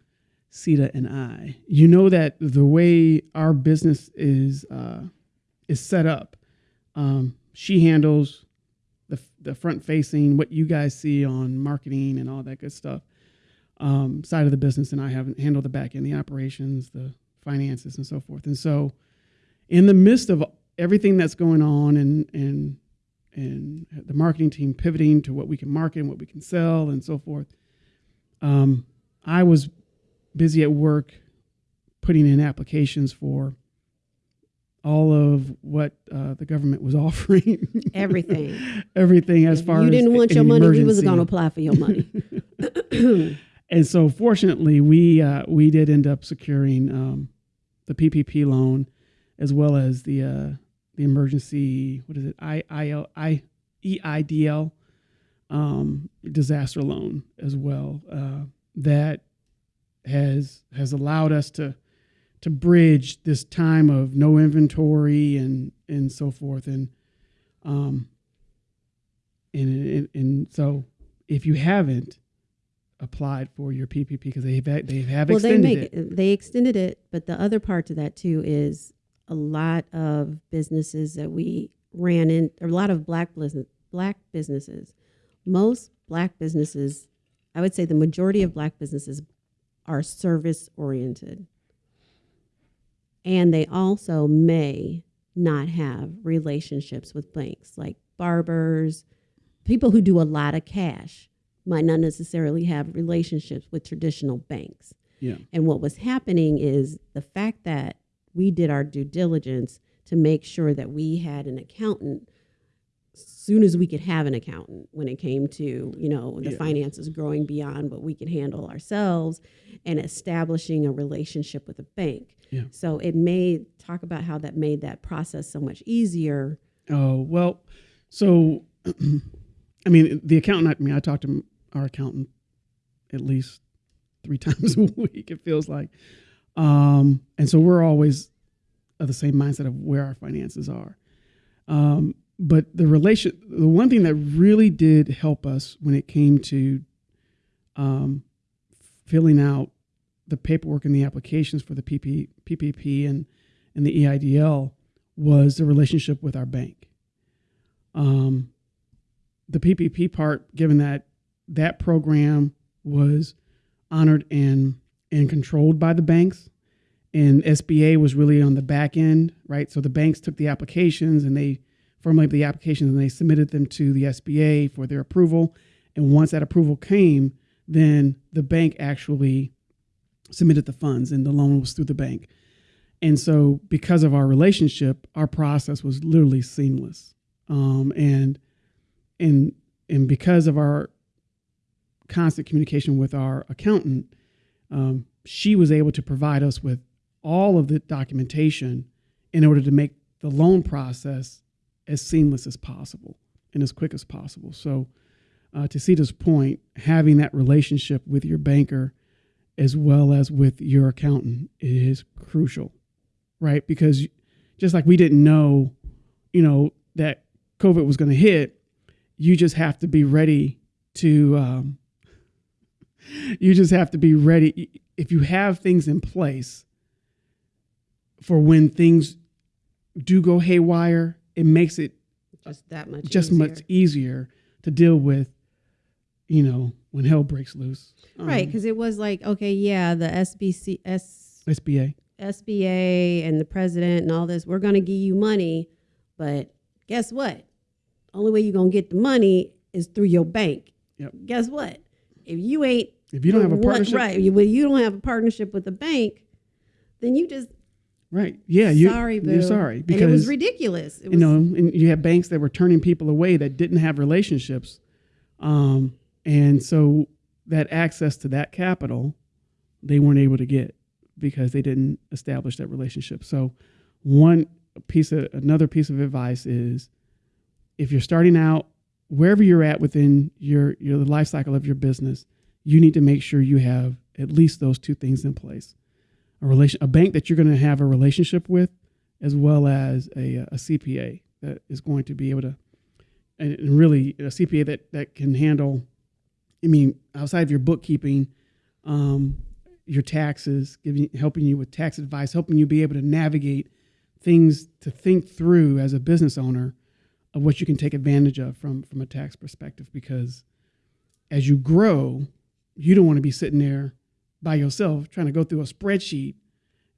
Sita and I, you know that the way our business is uh, is set up, um, she handles the the front facing, what you guys see on marketing and all that good stuff um, side of the business, and I haven't handled the back end, the operations, the finances, and so forth. And so, in the midst of everything that's going on, and and and the marketing team pivoting to what we can market and what we can sell and so forth. Um, I was busy at work putting in applications for all of what uh, the government was offering.
everything.
Everything as
If
far
you
as you
didn't want
an
your money, we was going to apply for your money.
and so fortunately we uh, we did end up securing um, the PPP loan as well as the uh, the emergency what is it? I I L I E I D L um, disaster loan as well. Uh, that has has allowed us to to bridge this time of no inventory and and so forth. And um and and, and so if you haven't applied for your PPP because they have they have
well, they
extended
make
it.
they extended it, but the other part to that too is a lot of businesses that we ran in, a lot of black business black businesses. Most black businesses, I would say, the majority of black businesses are service oriented, and they also may not have relationships with banks, like barbers, people who do a lot of cash might not necessarily have relationships with traditional banks.
Yeah.
And what was happening is the fact that we did our due diligence to make sure that we had an accountant soon as we could have an accountant when it came to you know the
Yeah.
finances growing beyond what we could handle ourselves and establishing a relationship with a bank
Yeah.
so it made talk about how that made that process so much easier
Oh well, so I mean the accountant. I mean I talked to our accountant at least three times a week. It feels like, um, and so we're always of the same mindset of where our finances are. Um, but the relation, the one thing that really did help us when it came to um, filling out the paperwork and the applications for the PP, PPP and and the EIDL was the relationship with our bank. Um, the PPP part, given that that program was honored and and controlled by the banks, and SBA was really on the back end, right? So the banks took the applications and they formulated the applications and they submitted them to the SBA for their approval. And once that approval came, then the bank actually submitted the funds and the loan was through the bank. And so, because of our relationship, our process was literally seamless. Um, and and and because of our constant communication with our accountant, um, she was able to provide us with all of the documentation in order to make the loan process as seamless as possible and as quick as possible. So, uh, to Sita's point, having that relationship with your banker as well as with your accountant is crucial, right? Because just like we didn't know, you know, that COVID was going to hit, you just have to be ready to. Um, you just have to be ready. If you have things in place for when things do go haywire, it makes it
Just that much.
just
easier.
much easier to deal with, you know, when hell breaks loose.
Right,
Um,
because it was like, okay, yeah, the SBC, S,
SBA.
SBA and the president and all this, we're going to give you money, but guess what? Only way you're going to get the money is through your bank.
Yep.
Guess what? If you ain't
If you don't have a partnership,
right? You, well, you don't have a partnership with the bank, then you just
right? Yeah, you,
sorry, boo.
you're sorry
and it was ridiculous. It
you know, and you have banks that were turning people away that didn't have relationships, um, and so that access to that capital, they weren't able to get because they didn't establish that relationship. So, one piece of another piece of advice is, if you're starting out, wherever you're at within your your life cycle of your business, you need to make sure you have at least those two things in place. A relation a bank that you're going to have a relationship with as well as a, a CPA that is going to be able to and and really a CPA that that can handle I mean outside of your bookkeeping um, your taxes giving helping you with tax advice helping you be able to navigate things to think through as a business owner of what you can take advantage of from from a tax perspective. Because as you grow you don't want to be sitting there by yourself trying to go through a spreadsheet.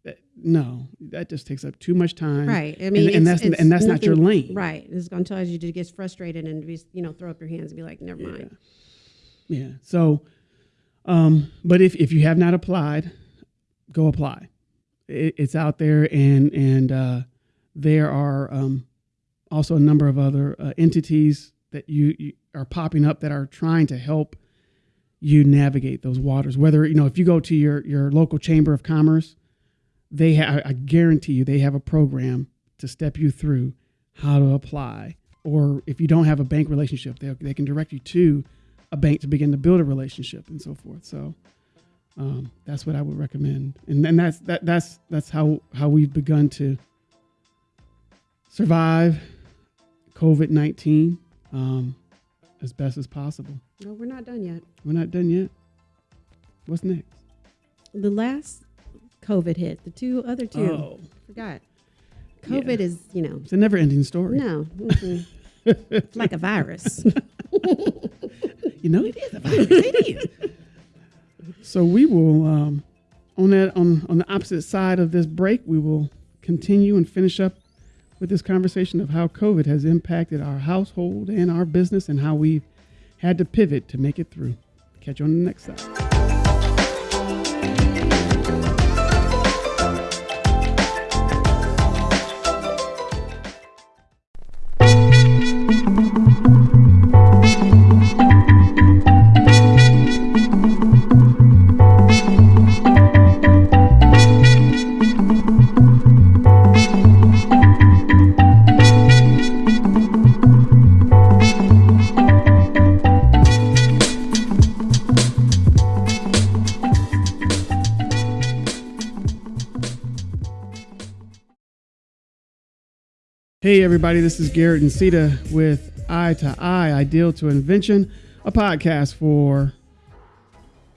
That, no, that just takes up too much time.
right. I mean,
and, and that's and that's not your
nothing-
lane.
Right. It's going to cause you to get frustrated and be, you know, throw up your hands and be like, never mind.
Yeah. So, um, but if if you have not applied, go apply. It, it's out there, and and uh, there are um, also a number of other uh, entities that you, you are popping up that are trying to help you navigate those waters. Whether you know if you go to your your local chamber of commerce, they ha- I guarantee you they have a program to step you through how to apply. Or if you don't have a bank relationship, they they can direct you to a bank to begin to build a relationship and so forth. So um, that's what I would recommend, and then that's that that's that's how how we've begun to survive COVID nineteen um, as best as possible.
No, we're not done yet.
We're not done yet. What's next?
The last COVID hit, the two other two,
Oh,
forgot. COVID is, you know,
it's a never-ending story.
no, mm-mm. it's like a virus.
You know, it is a virus. it is. So we will um, on that on on the opposite side of this break, we will continue and finish up with this conversation of how COVID has impacted our household and our business, and how we've had to pivot to make it through. Catch you on the next side. Hey, everybody, this is Garrett and Sita with Eye to Eye, Ideal to Invention, a podcast for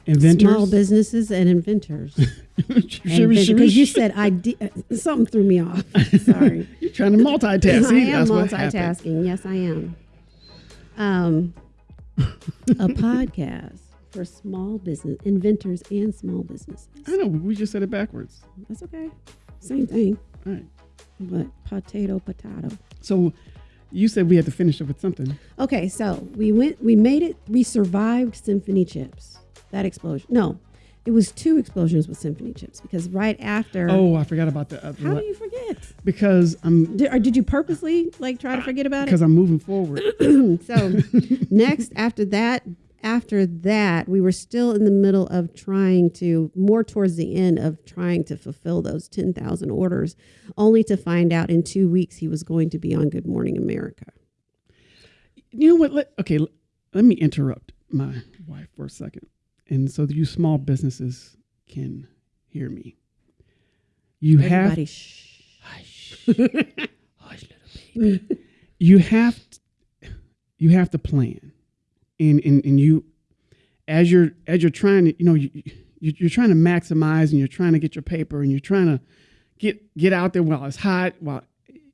inventors.
Small businesses and inventors. Because you said ide- something threw me off. Sorry.
You're trying to multitask.
I
See,
am
that's what
multitasking. Yes, I am. Um, a podcast for small business inventors and small businesses.
I know we just said it backwards.
That's okay. Same thing,
All right.
But potato, potato.
So you said we had to finish up with something.
Okay, so we went, we made it, we survived symphony chips. That explosion. No, it was two explosions with symphony chips because right after.
Oh, I forgot about the other
how do you forget?
because I'm
Did, or did you purposely like try to forget about it?
because I'm moving forward.
so next after that after that we were still in the middle of trying to more towards the end of trying to fulfill those 10,000 orders only to find out in 2 weeks he was going to be on Good Morning America.
you know what? Let, okay, let me interrupt my wife for a second, and so that you small businesses can hear me. You
Everybody
have
shh.
hush, hush, little baby. you have t- you have to plan, and and and you as you're as you're trying to you know you, you you're trying to maximize and you're trying to get your paper and you're trying to get get out there while it's hot while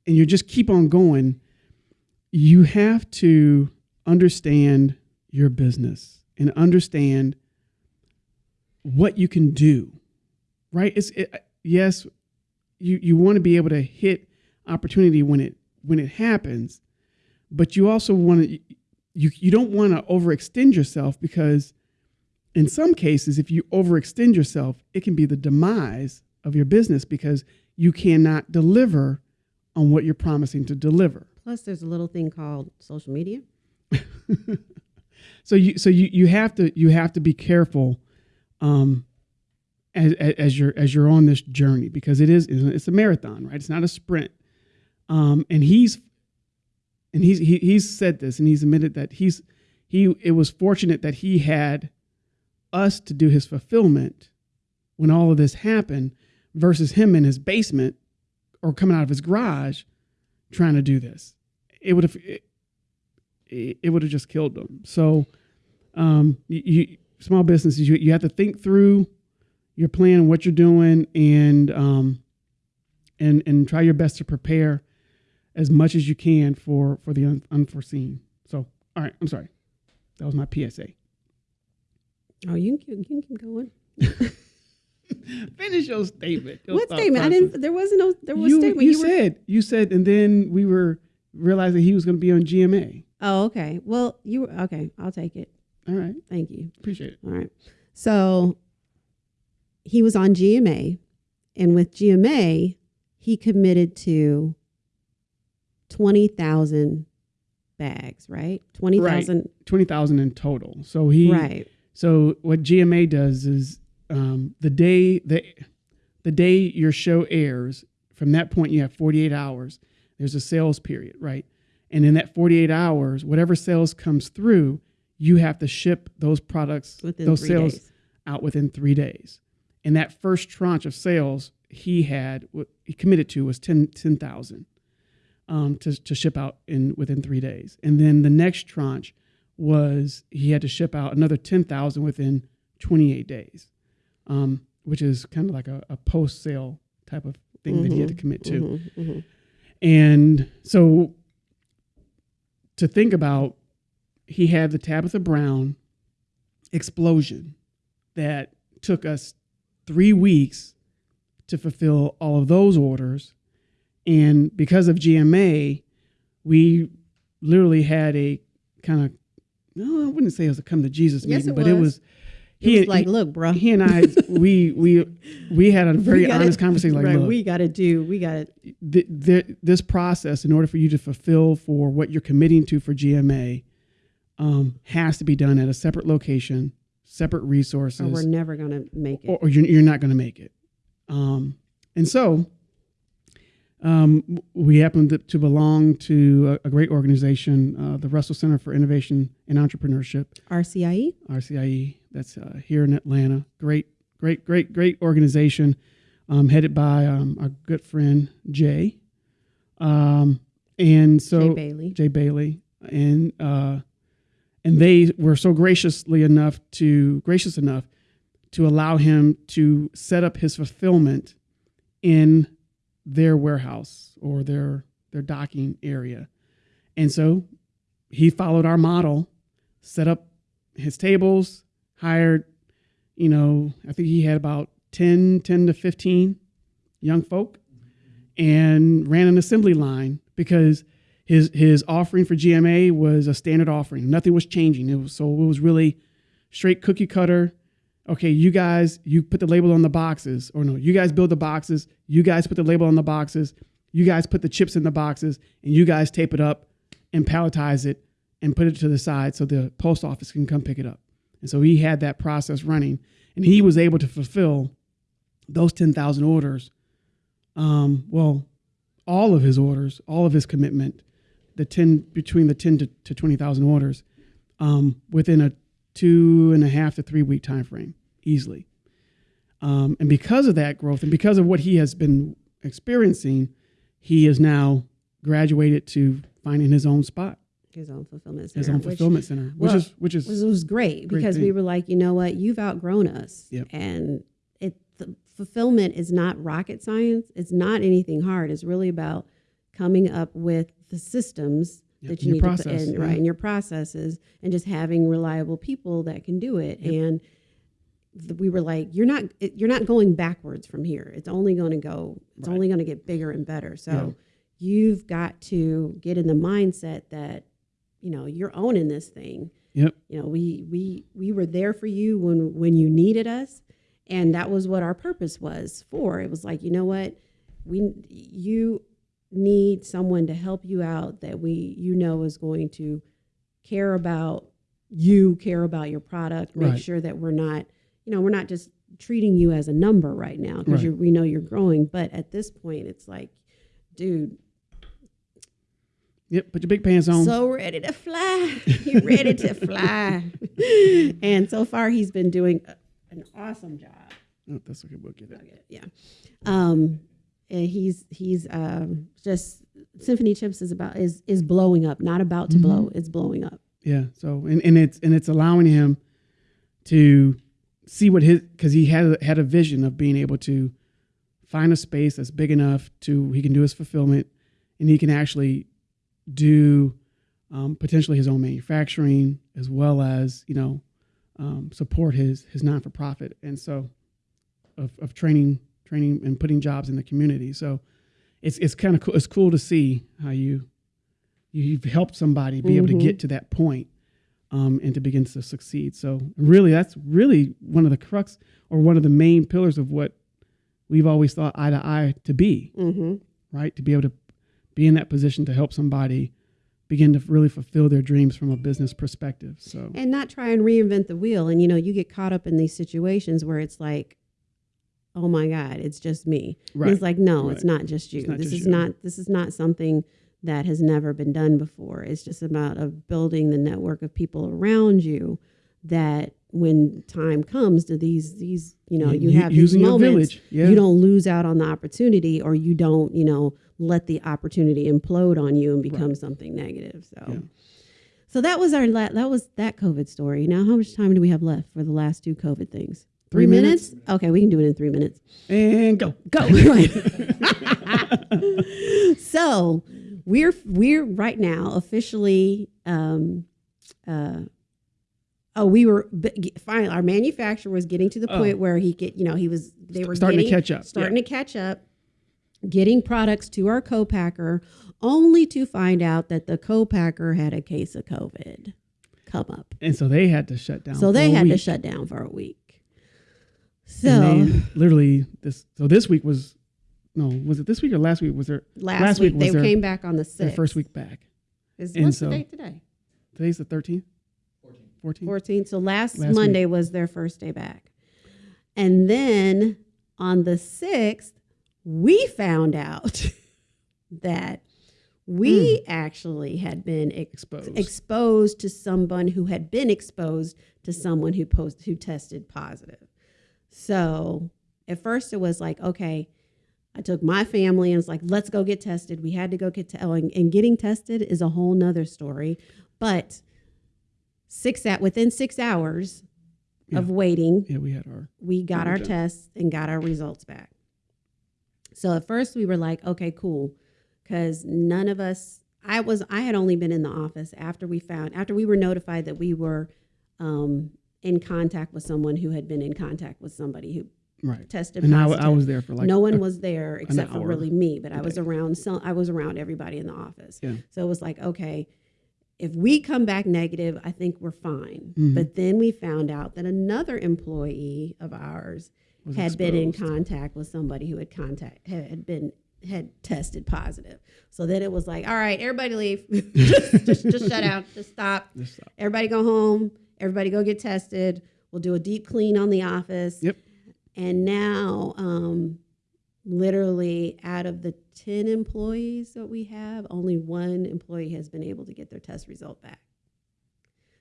and you just keep on going you have to understand your business and understand what you can do right? It's it, yes you you want to be able to hit opportunity when it when it happens but you also want to you you don't want to overextend yourself because in some cases if you overextend yourself it can be the demise of your business because you cannot deliver on what you're promising to deliver.
Plus there's a little thing called social media.
so you so you you have to you have to be careful um as, as you're as you're on this journey because it is it's a marathon right? It's not a sprint. Um and he's and he's he, he's said this and he's admitted that he's he it was fortunate that he had us to do his fulfillment when all of this happened versus him in his basement or coming out of his garage trying to do this. It would have it, it would have just killed them so um you, small businesses you, you have to think through your plan what you're doing and um and and try your best to prepare as much as you can for for the un- unforeseen so all right i'm sorry that was my psa
Oh, you can, keep- you can keep going.
finish your statement your
what statement? I didn't. There wasn't no. There was
you,
statement.
you
were-
said you said and then we were realizing he was going to be on gma
Oh, okay. Well, you were okay. I'll take it.
all right
Thank you.
appreciate it
All right. So he was on GMA, and with GMA, he committed to 20,000 bags, right? 20,000.
20000 in total so he
Right.
So what GMA does is um, the day the the day your show airs, from that point you have 48 hours. There's a sales period, right? And in that 48 hours, whatever sales comes through, you have to ship those products,
Within
those sales
days.
out within three days. And that first tranche of sales he had, what he committed to was 10 10,000 um, to, to ship out in within three days. And then the next tranche was he had to ship out another 10,000 within 28 days, um, which is kind of like a, a post sale type of thing that he had to commit to.
Mhm, mhm.
And so to think about, he had the Tabitha Brown explosion that took us three weeks to fulfill all of those orders. And because of GMA, we literally had a kind of, no, I wouldn't say it was a come to Jesus
Yes,
meeting,
it
but it
was.
was.
It was like, look, bro.
he and I, we we we had a very
gotta-
honest conversation. Like,
right,
look,
we got to do, we got to,
th- th- this process, in order for you to fulfill for what you're committing to for GMA, um, has to be done at a separate location, separate resources,
or we're never going to make it.
or, or you're, you're not going to make it. Um, and so um, we happen to, to belong to a, a great organization, uh, the Russell Center for Innovation and Entrepreneurship.
RCIE?
RCIE that's uh, here in Atlanta. Great, great, great, great organization, um, headed by um, our good friend Jay. Um, and so
Jay Bailey.
Jay Bailey, and uh, and they were so graciously enough to gracious enough to allow him to set up his fulfillment in their warehouse or their their docking area, and so he followed our model, set up his tables, hired, you know, I think he had about 10, 10 to 15 young folk and ran an assembly line because his his offering for GMA was a standard offering. Nothing was changing. It was so it was really straight cookie cutter. Okay, you guys, you put the label on the boxes, or no, you guys build the boxes. You guys put the label on the boxes. You guys put the chips in the boxes, and you guys tape it up and palletize it and put it to the side so the post office can come pick it up. And so he had that process running, and he was able to fulfill those ten thousand orders. Um, well, all of his orders, all of his commitment, the ten between the ten to, to twenty thousand orders, um, within a two and a half to three week time frame, easily. Um, and because of that growth, and because of what he has been experiencing, he is now graduated to finding his own spot,
His own fulfillment center.
his own
which
fulfillment center, which
well,
is which is
was, was great
Great
because we were like, you know what, you've outgrown us,
Yep.
and it the fulfillment is not rocket science. It's not anything hard. It's really about coming up with the systems
Yep,
that
and
you need to put in right your processes, and just having reliable people that can do it. And th- we were like, you're not it, you're not going backwards from here. It's only going to go. It's
Right.
only going to get bigger and better. So
Yeah.
you've got to get in the mindset that you know you're owning this thing
yep,
you know we we we were there for you when when you needed us and that was what our purpose was for it was like you know what we you need someone to help you out that we you know is going to care about you care about your product make
Right.
sure that we're not you know we're not just treating you as a number right now because
Right.
we know you're growing but at this point it's like dude
yep. Put your big pants on.
so ready to fly. You're ready to fly. and so far, he's been doing a- an awesome job.
oh, that's okay. We'll get it.
Okay, Yeah. Um, and he's he's um, just Symphony Chips is about is is blowing up. Not about to blow. It's blowing up.
Yeah. So and, and it's and it's allowing him to see what his because he had had a vision of being able to find a space that's big enough to he can do his fulfillment and he can actually do um, potentially his own manufacturing as well as you know um, support his his non for profit and so of, of training training and putting jobs in the community. So it's it's kind of cool. It's cool to see how you you've helped somebody be able to
Mhm.
get to that point um, and to begin to succeed. So really, that's really one of the crux or one of the main pillars of what we've always thought eye to eye to be.
Mm-hmm.
Right, to be able to be in that position to help somebody begin to really fulfill their dreams from a business perspective. So
And not try and reinvent the wheel. And you know, you get caught up in these situations where it's like, oh my God, it's just me. And
right,
It's like, no, it's not just you.
not
this
just
is
you.
not this is not something that has never been done before. It's just about of building the network of people around you that when time comes to these these you know you have these moments.
Yeah,
you don't lose out on the opportunity or you don't you know let the opportunity implode on you and become something negative so
Yeah.
so that was our la- that was that covid story now how much time do we have left for the last two covid things
Three minutes.
okay we can do it in three minutes
and go.
go so we're we're right now officially um uh oh we were finally our manufacturer was getting to the
Oh.
point where he get you know he was they were
starting
getting,
to catch up.
starting to catch up getting products to our co-packer only to find out that the co-packer had a case of covid come up
and so they had to shut down.
so
for
they
a
had to shut down for a week so
literally this. So this week was no. Was it this week or last week? Was their
last,
last
week,
week
they came back on the 6th
their first week back?
Is,
And
what's
so-
the date today?
Today's the thirteenth. Fourteenth.
14th. So last,
Last
Monday was their first day back. And then on the 6th, we found out that we hmm. actually had been ex-
Exposed.
exposed to someone who had been exposed to someone who post who tested positive. So at first it was like, okay, I took my family and it's like, let's go get tested. We had to go get te- oh, and, and getting tested is a whole nother story. But six at within six hours of waiting,
yeah, we had our.
we got our
Okay.
tests and got our results back. So at first we were like, okay, cool, because none of us. I was. I had only been in the office after we found after we were notified that we were um, in contact with someone who had been in contact with somebody who
Right.
tested
And I,
positive.
I was there for like
no one
a-
was there except for really me, but I was
day.
around some. I was around everybody in the office.
Yeah.
So it was like, okay, if we come back negative, I think we're fine.
Mhm.
But then we found out that another employee of ours
was
had been in contact with somebody who had contact had had been had tested positive. So then it was like, all right, everybody leave, just, just just shut out, just stop.
Just stop.
Everybody go home. Everybody go get tested. We'll do a deep clean on the office.
Yep.
And now, um, literally out of the 10 employees that we have, only one employee has been able to get their test result back.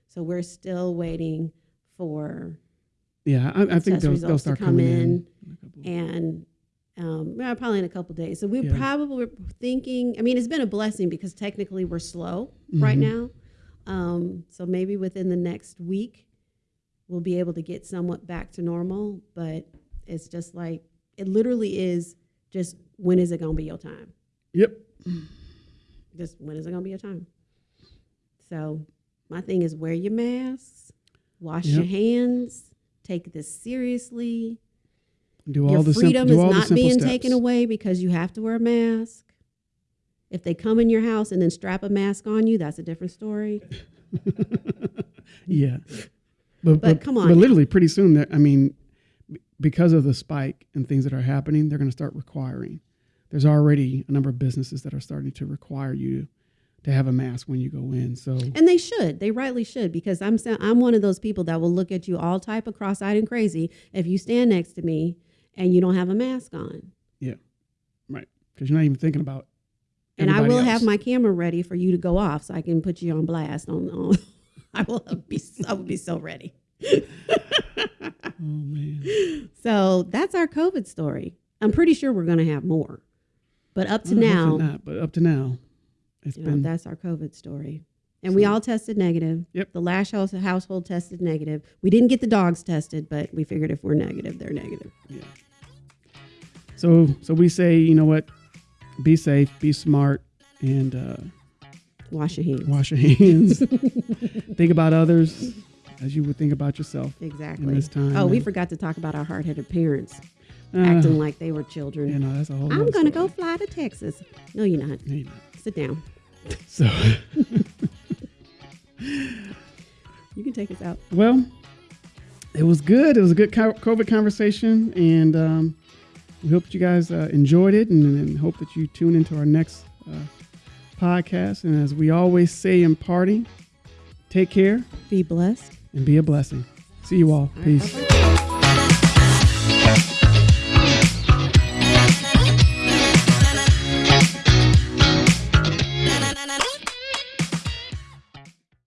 So we're still waiting for,
Yeah, I, I think they'll, they'll start
come
coming
in.
in. in a couple-
and um, well, probably in a couple days. So we
Yeah.
probably were thinking, I mean, it's been a blessing because technically we're slow right
Mhm.
now. Um, so maybe within the next week, we'll be able to get somewhat back to normal. But it's just like, it literally is just when is it going to be your time?
Yep.
Just when is it going to be your time? So my thing is wear your masks, wash your hands, take this seriously.
Do all
Your
the sim-
freedom
do
is
all
not being
steps.
taken away because you have to wear a mask. If they come in your house and then strap a mask on you, that's a different story.
Yeah. But,
But come on
But literally, pretty soon, I mean, because of the spike and things that are happening, they're going to start requiring. There's already a number of businesses that are starting to require you to have a mask when you go in. So
And they should. They rightly should because I'm I'm one of those people that will look at you all type of cross-eyed and crazy if you stand next to me and you don't have a mask on.
Yeah, right, because you're not even thinking about.
And I will
else.
have my camera ready for you to go off so I can put you on blast on, on I will be I will be so ready.
Oh man.
So that's our COVID story. I'm pretty sure we're going to have more. But up to now,
not, but up to now, it's
you know,
been
that's our COVID story. And we all tested negative.
Yep.
The Lash house, household tested negative. We didn't get the dogs tested, but we figured if we're negative, they're negative.
Yeah. So so we say, you know what? Be safe, be smart, and uh,
Wash your hands.
wash your hands. think about others as you would think about yourself.
Exactly.
in this time,
oh, we forgot to talk about our hard headed parents
Uh,
acting like they were children.
you know, that's a whole.
I'm going to go fly to Texas. No, you're not.
No, you're not.
Sit down.
So
You can take us out.
well, it was good. It was a good COVID conversation, and um, we hope that you guys uh, enjoyed it, and, and hope that you tune into our next uh, podcast. And as we always say in party, take care
Be blessed.
And be a blessing. See you all. Peace.